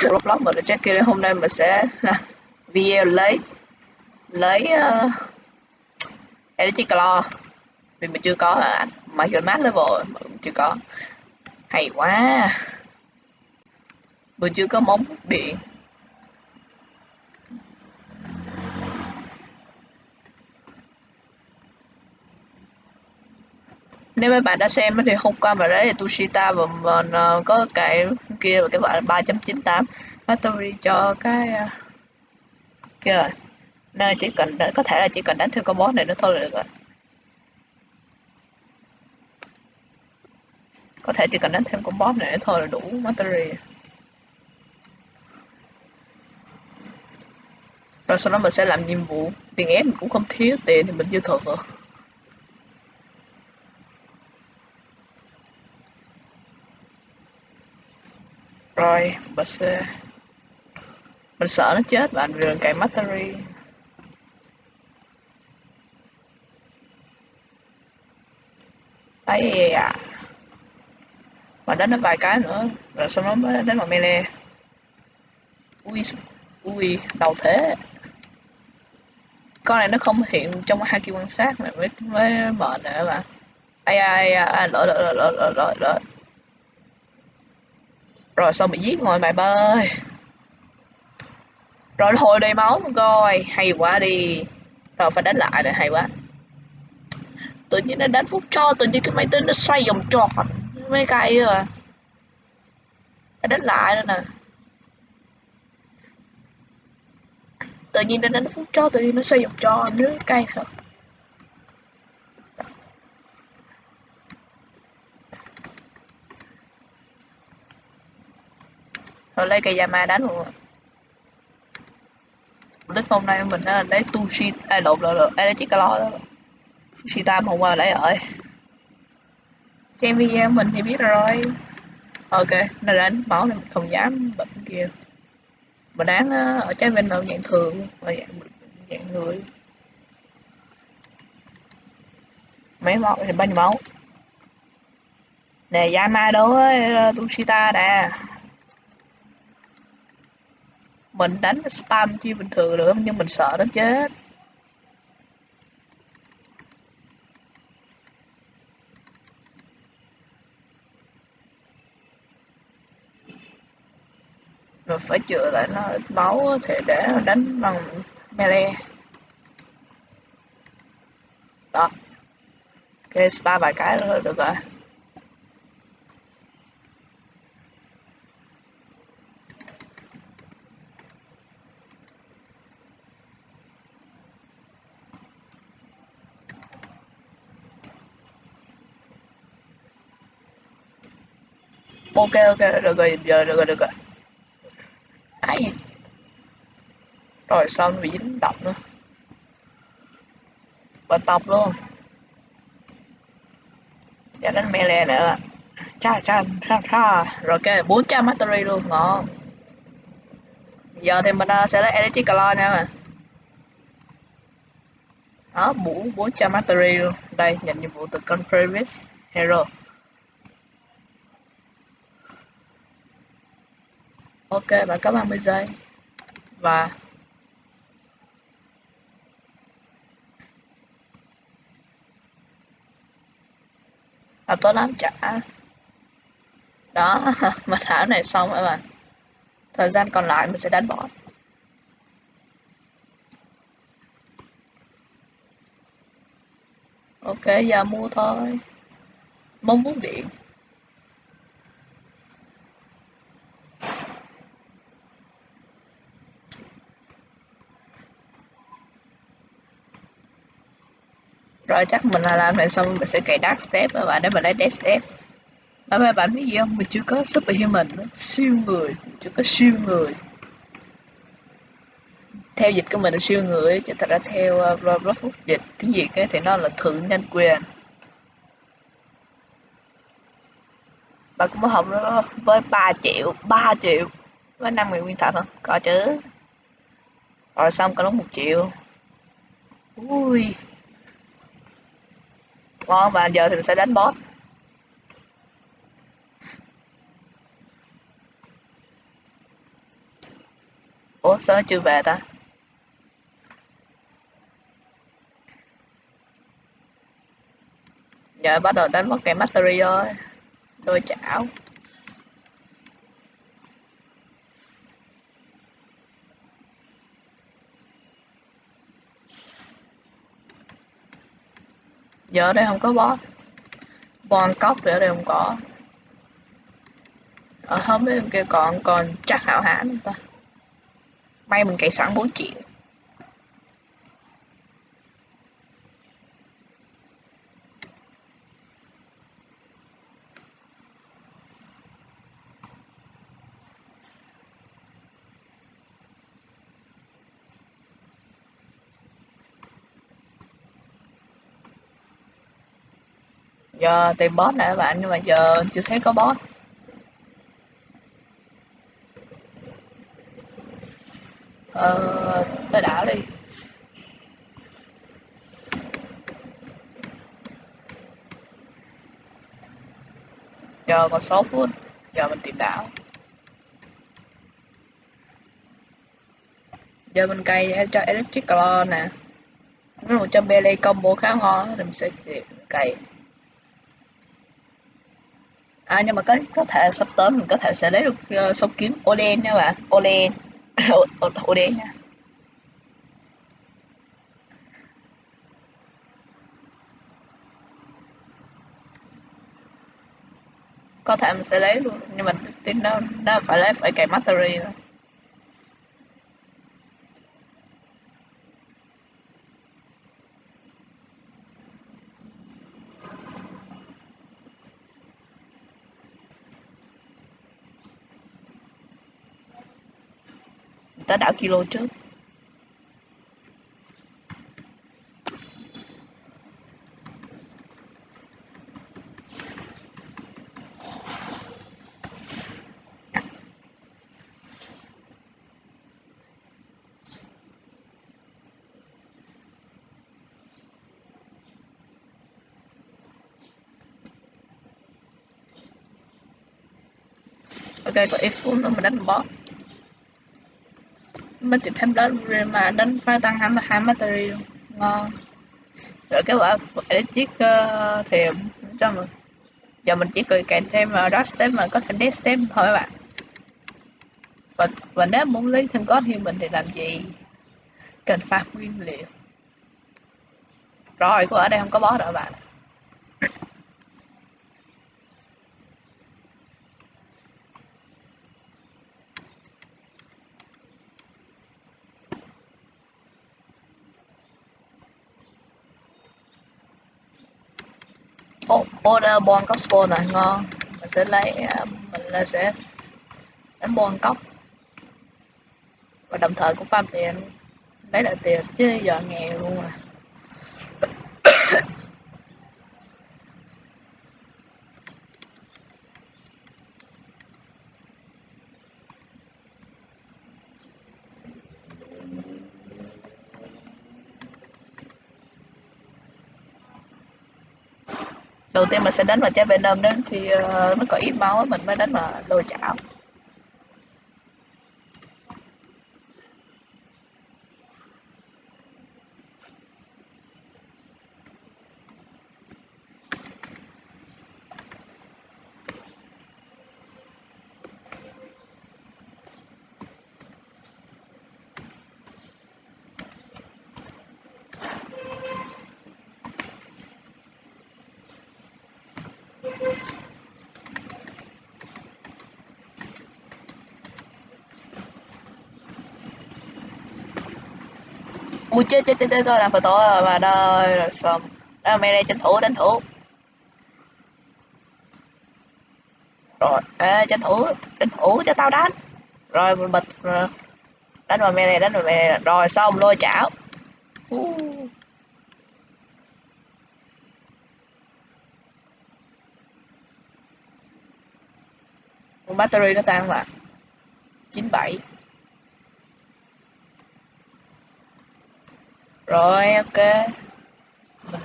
Roblox mình check kia hôm nay mình sẽ làm video lấy lấy uh, Energy Claw. Vì mình chưa có à, mà dù mát level mà mình chưa có. Hay quá. Mình chưa có móng điện. Nếu mấy bạn đã xem thì hôm qua mà đấy Tushita và mình ờ, có cái kia và cái bạn 3.98 battery cho cái ờ, kia rồi. Nên chỉ cần có thể là chỉ cần đánh thêm con boss này nữa thôi là được rồi. Có thể chỉ cần đánh thêm con boss này thôi là đủ battery rồi sau đó mình sẽ làm nhiệm vụ. Tiền ép mình cũng không thiếu tiền thì mình dư thừa. Rồi mình mình sợ nó chết bạn vì cài battery ấy à. Mà đánh nó vài cái nữa, rồi sau đó mới đánh vào melee. Ui ui đầu thế. Con này nó không hiện trong hai kia quan sát này mới mới mệt nữa mà ai ai ai lỗi lỗi lỗi lỗi lỗi lỗi rồi xong bị giết ngồi mày bơi? Rồi hồi đầy máu coi, hay quá đi. Rồi phải đánh lại rồi hay quá. Tự nhiên nó đánh phút cho, tự nhiên cái máy tính nó xoay vòng tròn. Mấy cây à. Phải đánh lại nữa nè. Tự nhiên nó đánh phút cho, tự nhiên nó xoay vòng tròn. Nữa cây thật rồi lấy cây Yama đánh luôn Lít hôm nay mình đã lấy Tushi ai lộn lộn lộn lấy chiếc calo đó. Tushita hôm qua lấy rồi. Xem video mình thì biết rồi. Ok nó đánh máu này mình không dám bệnh kia. Mình đáng ở trái bên nào dạng thường và dạng dạng người. Mấy máu thì bao nhiêu máu? Nè Yama đối Tushita nè mình đánh spam chi bình thường được nhưng mình sợ nó chết. Rồi phải chữa lại nó máu thì để đánh bằng melee. Đó. Ok, spam vài cái nữa được rồi. Ok ok được rồi giờ được rồi được rồi. Ấy rồi sao nó bị dính độc nữa? Và tập luôn. Cho đánh melee nữa. Cha cha cha cha. Rồi ok 400 battery luôn ngon. Giờ thì mình uh, sẽ lấy energy color nha mà. Đó bốn 400 battery luôn. Đây nhận nhiệm vụ từ con previous hero. Ok bạn có 30 giây và à, tốt lắm trả đó mà thảo này xong rồi bạn thời gian còn lại mình sẽ đánh bỏ. ok giờ mua thôi. Mong bút điện. Rồi chắc mình là làm này xong mình sẽ cài dark step các bạn để mình lấy dead step. Và mấy bạn biết gì không? Mình chưa có superhuman nữa. siêu người chưa có siêu người. Theo dịch của mình là siêu người chứ thật ra theo ờ, uh, Roblox dịch tiếng việt ấy, thì nó là thượng nhân quyền. Bạn cũng học đó với 3 triệu 3 triệu với 5 người nguyên thật không? Có chứ. Rồi xong có lúc một triệu. Ui ngon và giờ thì mình sẽ đánh boss. Ủa, sao nó chưa về ta? Giờ bắt đầu đánh mất cái mastery rồi. Đôi chảo. Giờ ở đây không có boss bon cốc thì ở đây không có. Ở ờ, không biết kia còn còn chắc hảo hãn ta. May mình cày sẵn 4 triệu giờ tìm boss nè các bạn, nhưng mà giờ chưa thấy có boss. Ờ tới đảo đi. Giờ còn 6 phút, giờ mình tìm đảo. Giờ mình cày e- cho electric claw nè. Nó một trăm melee combo khá ngon, thì mình sẽ tìm cày à nhưng mà có có thể sắp tới mình có thể sẽ lấy được uh, sâu kiếm Olen nha bạn. Olen Olen nha. Có thể mình sẽ lấy luôn nhưng mà tin đó đó phải lấy phải cài mastery rồi. Tới đảo kilo trước. Ok có ít phút nữa mình đánh boss mới tìm thêm đó mà đánh phải tăng hai hai material ngon. Rồi cái quả electric uh, thì cho mình. Giờ mình chỉ cần kèm thêm uh, dot step mà có thể death step thôi các bạn. Và, và nếu muốn lấy thêm có thì mình thì làm gì? Cần phát nguyên liệu. Rồi của ở đây không có boss đâu bạn. Order bon cốc spawn này ngon. Mình sẽ lấy à, mình là sẽ đánh bon cốc và đồng thời cũng farm tiền lấy lại tiền, chứ giờ nghèo luôn à. Đầu tiên mình sẽ đánh vào trái venom đó thì uh, ờ, nó có ít máu mình mới đánh vào lôi chảo. Ui, chết chết chết chết làm phải tổ rồi, bà rồi xong. Đó, mày đây, tranh thủ tranh thủ. Rồi, ê, tranh thủ tranh thủ cho tao đánh. Rồi mình bật ờ, đánh vào mày này, đánh vào mày này. Rồi, xong, lôi chảo. Uh. battery nó tan mà. 97 rồi ok. Mình